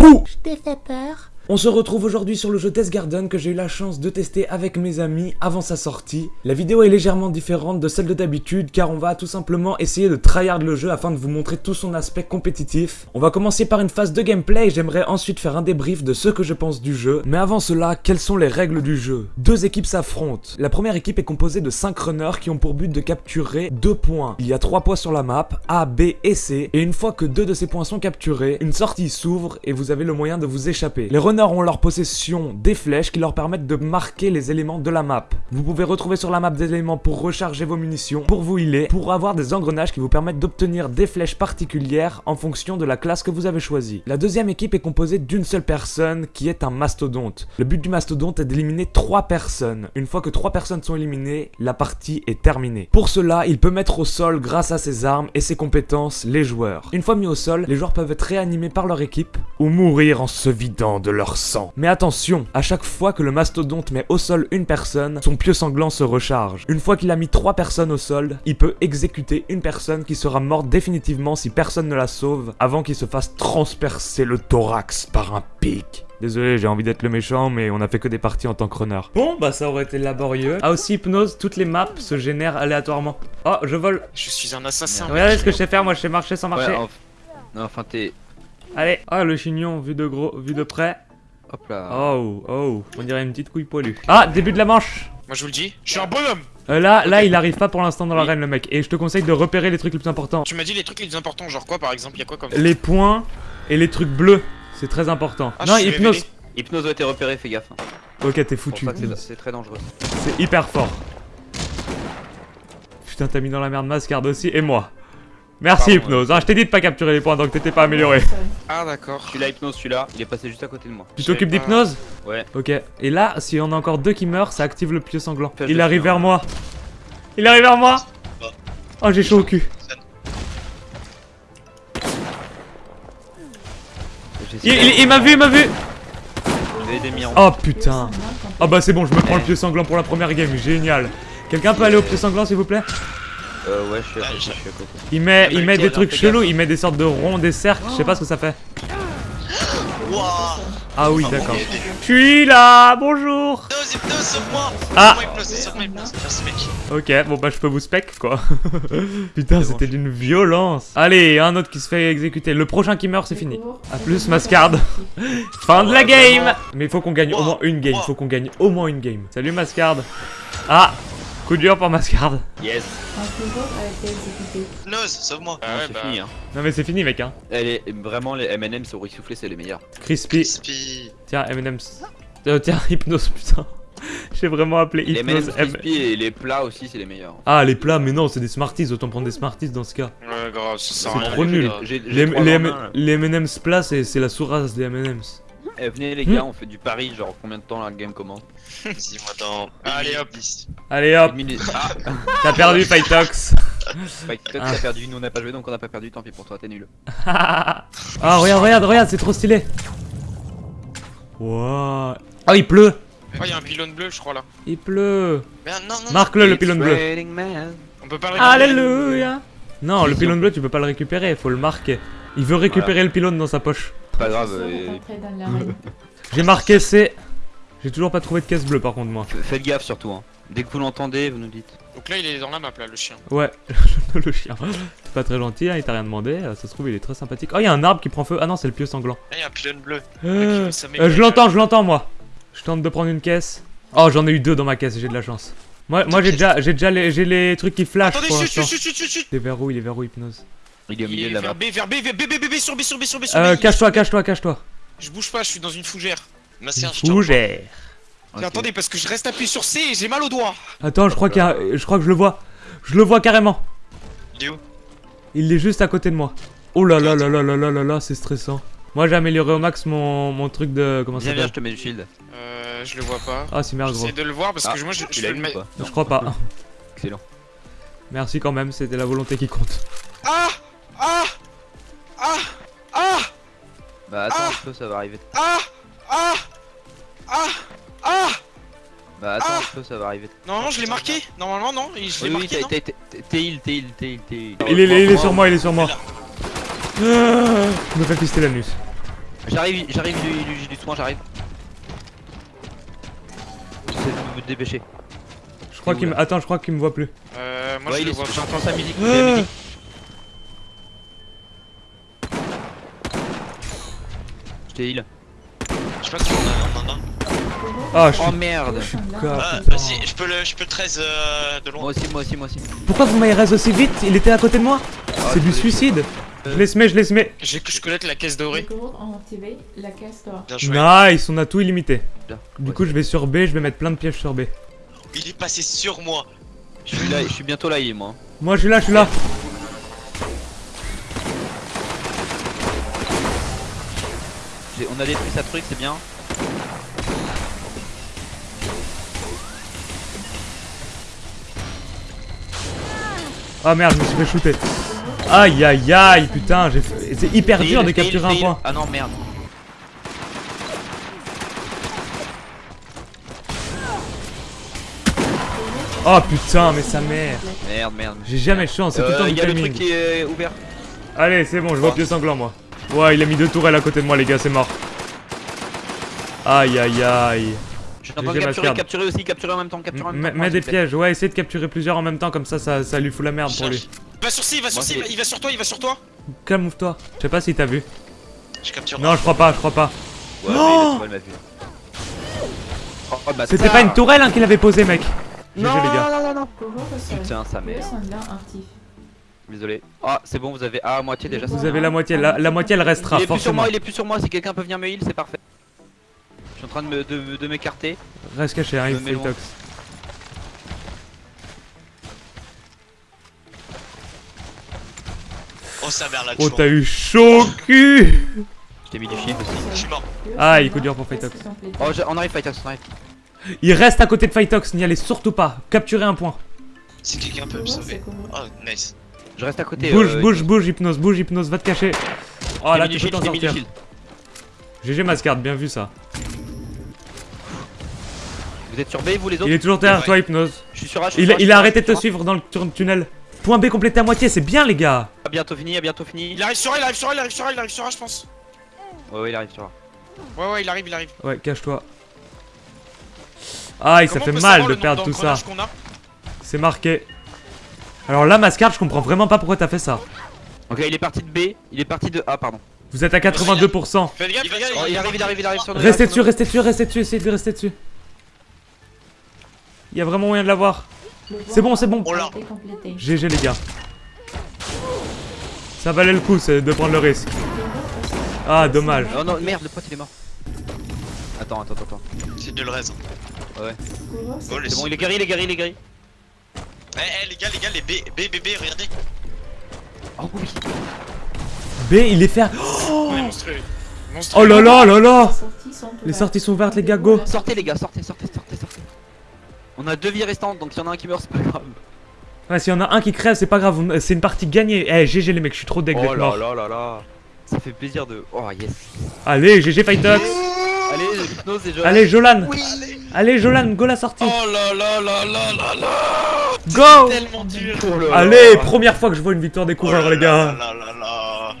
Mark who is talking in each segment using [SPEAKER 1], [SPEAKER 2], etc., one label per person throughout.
[SPEAKER 1] Je t'ai fait peur.
[SPEAKER 2] On se retrouve aujourd'hui sur le jeu Death Garden que j'ai eu la chance de tester avec mes amis avant sa sortie. La vidéo est légèrement différente de celle de d'habitude car on va tout simplement essayer de tryhard le jeu afin de vous montrer tout son aspect compétitif. On va commencer par une phase de gameplay et j'aimerais ensuite faire un débrief de ce que je pense du jeu. Mais avant cela, quelles sont les règles du jeu? Deux équipes s'affrontent. La première équipe est composée de 5 runners qui ont pour but de capturer 2 points. Il y a 3 points sur la map, A, B et C, et une fois que deux de ces points sont capturés, une sortie s'ouvre et vous avez le moyen de vous échapper. Ont leur possession des flèches qui leur permettent de marquer les éléments de la map. Vous pouvez retrouver sur la map des éléments pour recharger vos munitions, pour vous healer, pour avoir des engrenages qui vous permettent d'obtenir des flèches particulières en fonction de la classe que vous avez choisie. La deuxième équipe est composée d'une seule personne qui est un mastodonte. Le but du mastodonte est d'éliminer 3 personnes. Une fois que 3 personnes sont éliminées, la partie est terminée. Pour cela, il peut mettre au sol grâce à ses armes et ses compétences les joueurs. Une fois mis au sol, les joueurs peuvent être réanimés par leur équipe ou mourir en se vidant de leur sang. Mais attention, à chaque fois que le mastodonte met au sol une personne, son pieu sanglant se recharge. Une fois qu'il a mis 3 personnes au sol, il peut exécuter une personne qui sera morte définitivement si personne ne la sauve avant qu'il se fasse transpercer le thorax par un pic. Désolé, j'ai envie d'être le méchant, mais on a fait que des parties en tant que runner. Bon, bah ça aurait été laborieux. Ah aussi, hypnose, toutes les maps se génèrent aléatoirement. Oh, je vole.
[SPEAKER 3] Je suis un assassin.
[SPEAKER 2] Regardez ce que je sais faire, moi je sais marcher sans marcher.
[SPEAKER 4] Ouais, Non, enfin, t'es.
[SPEAKER 2] Allez. Ah, le chignon, vu de gros, vu de près.
[SPEAKER 4] Hop là.
[SPEAKER 2] Oh, oh, on dirait une petite couille poilue. Ah, début de la manche
[SPEAKER 3] Moi je vous le dis, je suis un bonhomme.
[SPEAKER 2] Euh, Là, là, il arrive pas pour l'instant dans l'arène, le mec. Et je te conseille de repérer les trucs les plus importants.
[SPEAKER 3] Tu m'as dit les trucs les plus importants, genre quoi par exemple, il y a quoi comme
[SPEAKER 2] Les points et les trucs bleus. C'est très important.
[SPEAKER 3] Ah,
[SPEAKER 2] non, hypnose.
[SPEAKER 3] révélé.
[SPEAKER 4] Hypnose a été repéré, fais gaffe. hein.
[SPEAKER 2] Ok, t'es foutu.
[SPEAKER 4] c'est très dangereux.
[SPEAKER 2] C'est hyper fort. Putain, t'as mis dans la merde Mascard aussi, et moi. Merci
[SPEAKER 4] Pardon,
[SPEAKER 2] Hypnose. Ah, je t'ai dit de pas capturer les points, donc t'étais pas amélioré.
[SPEAKER 3] Ah d'accord.
[SPEAKER 4] Celui-là, Hypnose, celui-là, il est passé juste à côté de moi.
[SPEAKER 2] Tu t'occupes d'hypnose
[SPEAKER 4] Ouais.
[SPEAKER 2] Ok. Et là, si on a encore deux qui meurent, ça active le pieu sanglant. Il arrive vers
[SPEAKER 4] hein.
[SPEAKER 2] moi. Il arrive vers moi. Oh, j'ai chaud au cul. Il,
[SPEAKER 4] essayé
[SPEAKER 2] il- il m'a vu, il m'a vu. Oh putain. Ah bah c'est bon, je me prends le pieu sanglant pour la première game. Génial. Quelqu'un peut aller au pieu sanglant s'il vous plaît?
[SPEAKER 4] Euh, ouais, je suis à côté.
[SPEAKER 3] j'ai-
[SPEAKER 4] Je suis à côté.
[SPEAKER 2] Il met, il met des trucs chelous, il met des sortes de ronds, des cercles, je sais pas ce que ça fait. Ah oui,
[SPEAKER 3] Ah,
[SPEAKER 2] d'accord. Je suis là, bonjour
[SPEAKER 3] Hypnose, hypnose, sauve-moi
[SPEAKER 2] Ah.
[SPEAKER 3] Sauve-moi, hypnose, sauve-moi, hypnose. Merci mec.
[SPEAKER 2] Ok, bon bah je peux vous spec quoi. Putain, c'était d'une violence. Allez, un autre qui se fait exécuter. Le prochain qui meurt, c'est fini. A plus, Mascard. fin de la game. Mais il faut qu'on gagne au moins une game, faut qu'on gagne au moins une game. Salut Mascard. Ah Coup dur pour Mascard.
[SPEAKER 4] Yes.
[SPEAKER 3] Hypnose, sauve-moi.
[SPEAKER 4] Non, c'est fini, hein.
[SPEAKER 2] Non mais c'est fini mec hein.
[SPEAKER 4] Elle est vraiment les M&M's au riz soufflé, c'est les meilleurs.
[SPEAKER 2] Crispy.
[SPEAKER 3] Crispy.
[SPEAKER 2] Tiens, M&M's. Euh, tiens, Hypnose, putain. J'ai vraiment appelé
[SPEAKER 4] Les
[SPEAKER 2] Hypnose
[SPEAKER 4] M&M's
[SPEAKER 2] M.
[SPEAKER 4] crispy et les plats aussi, c'est les meilleurs.
[SPEAKER 2] Ah, les plats, mais non, c'est des Smarties, autant prendre des Smarties dans ce cas.
[SPEAKER 3] Ouais, grave, ça sert
[SPEAKER 2] C'est
[SPEAKER 3] à rien.
[SPEAKER 2] trop nul. Les, les, les M&M's plats, c'est c'est la sourasse des M&M's.
[SPEAKER 4] Eh, venez les
[SPEAKER 2] Hmm.
[SPEAKER 4] gars, on fait du pari, genre combien de temps la game commence
[SPEAKER 3] Dis-moi dans. Allez hop. 10.
[SPEAKER 2] Allez hop.
[SPEAKER 4] Ah,
[SPEAKER 2] t'as perdu.
[SPEAKER 4] Spike Tuck,
[SPEAKER 2] Ah.
[SPEAKER 4] t'as perdu, nous on n'a pas joué donc on n'a pas perdu, tant pis pour toi, t'es nul.
[SPEAKER 2] ah, regarde, regarde, regarde, c'est trop stylé. Wow. Oh, il pleut.
[SPEAKER 3] Oh, y'a un pylône bleu, je crois là.
[SPEAKER 2] Il pleut.
[SPEAKER 3] Mais non, non, non.
[SPEAKER 2] Marque-le, le pylône bleu.
[SPEAKER 4] man.
[SPEAKER 3] On peut pas le récupérer.
[SPEAKER 2] Alléluia. Non, le pylône bleu, tu peux pas le récupérer, faut le marquer. Il veut récupérer le pylône dans sa poche.
[SPEAKER 4] Pas grave.
[SPEAKER 2] J'ai marqué C. J'ai toujours pas trouvé de caisse bleue par contre, moi.
[SPEAKER 4] faites gaffe surtout. Hein. Dès que vous l'entendez, vous nous dites.
[SPEAKER 3] Donc là, il est dans la map là, le chien.
[SPEAKER 2] Ouais, le chien. C'est pas très gentil, hein, il t'a rien demandé. euh, Ça se trouve, il est très sympathique. Oh, il y a un arbre qui prend feu. Ah non, c'est le pieu sanglant.
[SPEAKER 3] Là, y'a un pylône bleu.
[SPEAKER 2] Euh,
[SPEAKER 3] ça
[SPEAKER 2] euh, je l'entends, je l'entends, moi. Je tente de prendre une caisse. Oh, j'en ai eu deux dans ma caisse, j'ai de la chance. Moi, moi j'ai déjà, j'ai déjà les, j'ai les trucs qui flashent
[SPEAKER 3] Attendez,
[SPEAKER 2] pour
[SPEAKER 3] chut, chut, chut, chut, chut.
[SPEAKER 2] Il est vers où Il est vers où, Hypnose?
[SPEAKER 4] Il est au
[SPEAKER 3] Il
[SPEAKER 4] milieu de la
[SPEAKER 3] vers. B, vers B, vers B, B, B, B, sur B, sur B, sur B, sur
[SPEAKER 2] Euh,
[SPEAKER 3] B.
[SPEAKER 2] cache-toi, cache-toi, cache-toi.
[SPEAKER 3] Je bouge pas, je suis dans une fougère. Un.
[SPEAKER 2] Fougère.
[SPEAKER 4] Ok.
[SPEAKER 3] Mais Attendez, parce que je reste appuyé sur C et j'ai mal au doigt.
[SPEAKER 2] Attends, je crois qu'il y a, je crois que je le vois. Je le vois carrément.
[SPEAKER 3] Il est où?
[SPEAKER 2] Il est juste à côté de moi. Oh là là là là là là là là, c'est stressant. Moi, j'ai amélioré au max mon, mon truc de comment ça
[SPEAKER 4] Viens, viens, je
[SPEAKER 2] s'appelle
[SPEAKER 4] te mets du shield.
[SPEAKER 3] Euh, je le vois pas.
[SPEAKER 2] Ah, c'est merde, gros.
[SPEAKER 3] J'essaie de le voir parce
[SPEAKER 4] Ah,
[SPEAKER 3] que moi je, je le
[SPEAKER 4] pas?
[SPEAKER 2] Je crois pas.
[SPEAKER 4] Excellent.
[SPEAKER 2] Merci quand même, c'était la volonté qui compte.
[SPEAKER 3] Ah Ah Ah Ah
[SPEAKER 4] Bah attends
[SPEAKER 3] Ah
[SPEAKER 4] un peu, ça va arriver.
[SPEAKER 3] Ah Ah Ah Ah
[SPEAKER 4] Bah attends
[SPEAKER 3] Ah
[SPEAKER 4] un peu, ça va arriver.
[SPEAKER 3] Normalement je l'ai marqué Normalement non Et Je l'ai
[SPEAKER 4] Oui,
[SPEAKER 3] marqué
[SPEAKER 4] t'es heal, t'es heal, t'es heal, t'es heal.
[SPEAKER 2] Il est, il est sur moi, il est sur moi. Ah, je me fais pister l'anus.
[SPEAKER 4] J'arrive, j'arrive, j'ai j'ai du soin, j'arrive. J'essaie de me dépêcher.
[SPEAKER 5] Je crois qu'il me... Attends, je crois qu'il me voit plus.
[SPEAKER 3] Euh, moi
[SPEAKER 4] ouais,
[SPEAKER 3] je
[SPEAKER 4] il
[SPEAKER 3] le
[SPEAKER 4] est
[SPEAKER 3] vois
[SPEAKER 4] j'entends sa musique.
[SPEAKER 5] Ah.
[SPEAKER 4] Je heal.
[SPEAKER 6] Je sais pas si on a, en a.
[SPEAKER 5] Ah, je suis...
[SPEAKER 4] Oh merde.
[SPEAKER 5] je suis
[SPEAKER 7] Ah,
[SPEAKER 6] je peux le, je peux le 13 euh, de
[SPEAKER 4] Moi
[SPEAKER 6] loin.
[SPEAKER 4] aussi, moi aussi, moi aussi.
[SPEAKER 5] Pourquoi vous m'avez raise aussi vite? Il était à côté de moi?
[SPEAKER 4] Ah,
[SPEAKER 5] C'est du
[SPEAKER 4] désolé.
[SPEAKER 5] suicide Je les mets, je les mets
[SPEAKER 3] J'ai- Je connais la caisse dorée.
[SPEAKER 7] La caisse d'or.
[SPEAKER 6] Bien joué.
[SPEAKER 5] Nice, on a tout illimité. Du coup, je vais sur B, je vais mettre plein de pièges sur B.
[SPEAKER 6] Il est passé sur moi.
[SPEAKER 4] Je suis là, je suis bientôt là, il est moi.
[SPEAKER 5] Moi, je suis là, je suis là.
[SPEAKER 4] On a détruit sa truc, c'est bien.
[SPEAKER 5] Ah merde, je me suis fait shooter. Aïe aïe aïe, putain, fait- c'est hyper dur de capturer un point.
[SPEAKER 4] Ah non, merde.
[SPEAKER 5] Oh putain, mais sa mère.
[SPEAKER 4] Merde, merde.
[SPEAKER 5] J'ai jamais de chance, c'est tout le temps
[SPEAKER 4] Euh,
[SPEAKER 5] du
[SPEAKER 4] il y a le truc qui est ouvert.
[SPEAKER 5] Allez, c'est bon, je vois
[SPEAKER 4] Ah.
[SPEAKER 5] pied sanglant moi. Ouais, il a mis deux tourelles à côté de moi, les gars, c'est mort. Aïe aïe aïe.
[SPEAKER 4] Je suis en train de capturer, capturer aussi, capturer en même temps, capturer en même
[SPEAKER 5] Mets
[SPEAKER 4] temps.
[SPEAKER 5] mets
[SPEAKER 4] Moi,
[SPEAKER 5] des pièges, ouais, essaye de capturer plusieurs en même temps, comme ça, ça, ça lui fout la merde pour lui.
[SPEAKER 3] Va sur C, il va sur C, il va sur toi, il va sur toi.
[SPEAKER 5] Calme-toi. Je sais pas si t'as vu.
[SPEAKER 6] Je capture.
[SPEAKER 5] Non, je crois pas, je crois pas.
[SPEAKER 4] Ouais, mais
[SPEAKER 5] Oh.
[SPEAKER 4] Oh, bâtard.
[SPEAKER 5] C'était pas une tourelle hein, qu'il avait posée, mec.
[SPEAKER 4] Non, non, non, non. Putain, sa
[SPEAKER 7] Les
[SPEAKER 4] mère.
[SPEAKER 7] sont bien actifs.
[SPEAKER 4] Désolé. Ah, c'est bon, vous avez A à moitié déjà.
[SPEAKER 5] Vous avez la moitié, la, la moitié elle restera,
[SPEAKER 4] Il est plus sur moi, il est plus sur moi. Si quelqu'un peut venir me heal, c'est parfait. Je suis en train de me- de, de m'écarter.
[SPEAKER 5] Reste caché,
[SPEAKER 4] mets loin.
[SPEAKER 5] Phytox.
[SPEAKER 6] Oh sa mère là.
[SPEAKER 5] Oh, t'as eu chaud au cul
[SPEAKER 4] Je t'ai mis du shield aussi.
[SPEAKER 6] Je suis mort.
[SPEAKER 5] Ah, il coup dur pour Fightox.
[SPEAKER 4] Oh, je- on arrive, Fightox, on arrive.
[SPEAKER 5] Il reste à côté de Fightox, n'y allez surtout pas. Capturez un point.
[SPEAKER 6] Si quelqu'un peut me sauver. Oh nice.
[SPEAKER 4] Je reste à côté.
[SPEAKER 5] Bouge,
[SPEAKER 4] euh,
[SPEAKER 5] bouge, bouge, hypnose, bouge, hypnose, va te cacher. Oh là, tu peux t'en sortir. GG Mascard, bien vu ça.
[SPEAKER 4] Vous êtes sur B, vous les
[SPEAKER 5] Il
[SPEAKER 4] autres
[SPEAKER 5] est toujours derrière
[SPEAKER 6] Ouais.
[SPEAKER 5] toi, hypnose.
[SPEAKER 4] Je suis sur A, je suis
[SPEAKER 5] Il,
[SPEAKER 4] sur A,
[SPEAKER 5] il arrêté de te suivre dans le tunnel. Point B complété à moitié, c'est bien les gars.
[SPEAKER 4] A. À bientôt fini, à bientôt fini.
[SPEAKER 3] Il arrive sur A, il arrive sur A, il arrive sur A, il arrive sur A, je pense.
[SPEAKER 4] Ouais, ouais, il arrive sur A.
[SPEAKER 3] Ouais, ouais, il arrive, il arrive.
[SPEAKER 5] Ouais, cache-toi. Aïe, ça
[SPEAKER 3] Comment
[SPEAKER 5] fait mal de perdre tout ça. C'est marqué. Alors là, Mascard, je comprends vraiment pas pourquoi t'as fait ça.
[SPEAKER 4] Ok, il est parti de B, il est parti de A, pardon.
[SPEAKER 5] Vous êtes à 82%.
[SPEAKER 3] Fais gaffe,
[SPEAKER 6] Il
[SPEAKER 4] Oh, il arrive, il arrive, il arrive sur nous.
[SPEAKER 5] Restez
[SPEAKER 4] il
[SPEAKER 5] dessus, restez dessus, restez dessus, essayez de rester dessus. Il y a vraiment moyen de l'avoir. C'est bon, c'est bon.
[SPEAKER 6] Oh.
[SPEAKER 5] GG les gars. Ça valait le coup de prendre le risque. Ah, dommage.
[SPEAKER 4] Oh non, merde, le pote il est mort. Attends, attends, attends.
[SPEAKER 6] C'est de le raise.
[SPEAKER 7] Couvre
[SPEAKER 6] Oh les
[SPEAKER 4] C'est bon, il est guéri, il est guéri, il est guéri.
[SPEAKER 6] Eh eh les gars les gars les B B B B regardez.
[SPEAKER 4] Oh oui.
[SPEAKER 5] B, il est
[SPEAKER 3] est monstrueux. Monstrueux.
[SPEAKER 5] Oh là là là là
[SPEAKER 7] Les sorties sont ouvertes.
[SPEAKER 5] les gars, go
[SPEAKER 4] Sortez les gars, sortez, sortez, sortez, sortez. On a deux vies restantes, donc s'il y en a un qui meurt, c'est pas grave.
[SPEAKER 5] Ouais, s'il y en a un qui crève, c'est pas grave, c'est une partie gagnée. Eh, GG les mecs, je suis trop deg d'être mort.
[SPEAKER 4] là là là. Ça fait plaisir de. Oh yes.
[SPEAKER 5] Allez, GG Fightox
[SPEAKER 4] Allez, hypnose et je.
[SPEAKER 5] Allez, Jolan Allez, Jolan, go la sortie
[SPEAKER 3] Oh là là là là là là
[SPEAKER 5] Go
[SPEAKER 3] Tellement dur
[SPEAKER 4] Oh.
[SPEAKER 5] Allez, première fois que je vois une victoire des
[SPEAKER 6] Oh
[SPEAKER 5] coureurs
[SPEAKER 6] là
[SPEAKER 5] les gars
[SPEAKER 6] là là là là.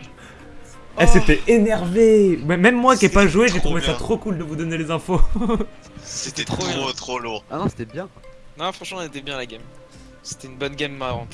[SPEAKER 5] Eh, c'était énervé Même moi qui ai pas joué, j'ai trouvé ça trop cool de vous donner les infos.
[SPEAKER 6] C'était
[SPEAKER 3] trop
[SPEAKER 6] trop trop lourd.
[SPEAKER 4] Ah non, c'était bien.
[SPEAKER 3] Non, franchement, on était bien la game. C'était une bonne game marrante.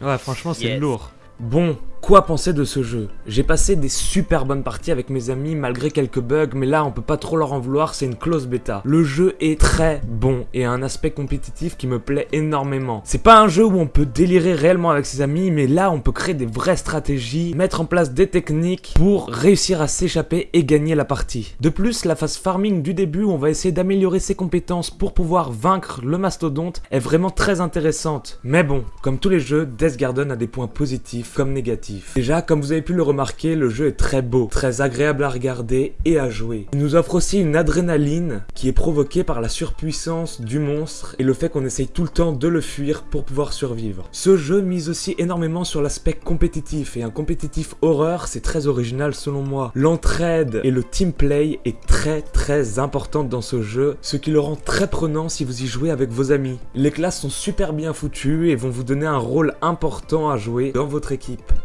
[SPEAKER 5] Ouais, franchement, c'est
[SPEAKER 4] Yes.
[SPEAKER 5] lourd. Bon, quoi penser de ce jeu? J'ai passé des super bonnes parties avec mes amis malgré quelques bugs, mais là on peut pas trop leur en vouloir, c'est une close bêta. Le jeu est très bon et a un aspect compétitif qui me plaît énormément. C'est pas un jeu où on peut délirer réellement avec ses amis, mais là on peut créer des vraies stratégies, mettre en place des techniques pour réussir à s'échapper et gagner la partie. De plus, la phase farming du début où on va essayer d'améliorer ses compétences pour pouvoir vaincre le mastodonte est vraiment très intéressante. Mais bon, comme tous les jeux, Death Garden a des points positifs comme négatifs. Déjà, comme vous avez pu le remarquer, le jeu est très beau, très agréable à regarder et à jouer. Il nous offre aussi une adrénaline qui est provoquée par la surpuissance du monstre et le fait qu'on essaye tout le temps de le fuir pour pouvoir survivre. Ce jeu mise aussi énormément sur l'aspect compétitif et un compétitif horreur, c'est très original selon moi. L'entraide et le team play est très très importante dans ce jeu, ce qui le rend très prenant si vous y jouez avec vos amis. Les classes sont super bien foutues et vont vous donner un rôle important à jouer dans votre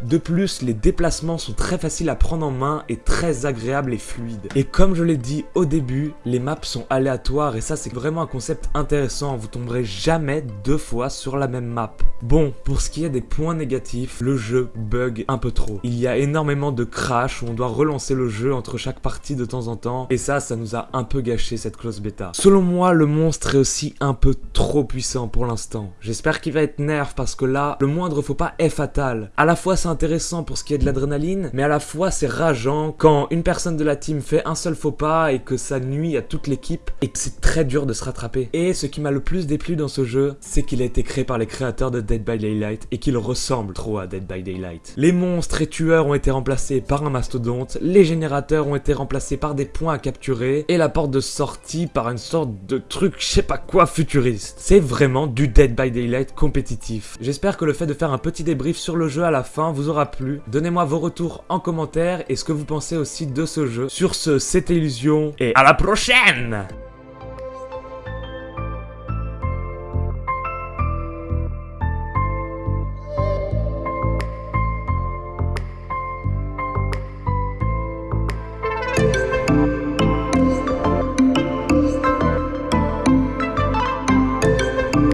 [SPEAKER 5] De plus, les déplacements sont très faciles à prendre en main et très agréables et fluides. Et comme je l'ai dit au début, les maps sont aléatoires et ça c'est vraiment un concept intéressant, vous tomberez jamais deux fois sur la même map. Bon, pour ce qui est des points négatifs, le jeu bug un peu trop. Il y a énormément de crash où on doit relancer le jeu entre chaque partie de temps en temps et ça, ça nous a un peu gâché cette close bêta. Selon moi, le monstre est aussi un peu trop puissant pour l'instant. J'espère qu'il va être nerf parce que là, le moindre faux pas est fatal. À la fois c'est intéressant pour ce qui est de l'adrénaline, mais à la fois c'est rageant quand une personne de la team fait un seul faux pas et que ça nuit à toute l'équipe et que c'est très dur de se rattraper. Et ce qui m'a le plus déplu dans ce jeu, c'est qu'il a été créé par les créateurs de Dead by Daylight et qu'il ressemble trop à Dead by Daylight. Les monstres et tueurs ont été remplacés par un mastodonte, les générateurs ont été remplacés par des points à capturer et la porte de sortie par une sorte de truc je sais pas quoi futuriste. C'est vraiment du Dead by Daylight compétitif. J'espère que le fait de faire un petit débrief sur le jeu la fin vous aura plu. Donnez-moi vos retours en commentaire et ce que vous pensez aussi de ce jeu. Sur ce, c'était Illusion et à la prochaine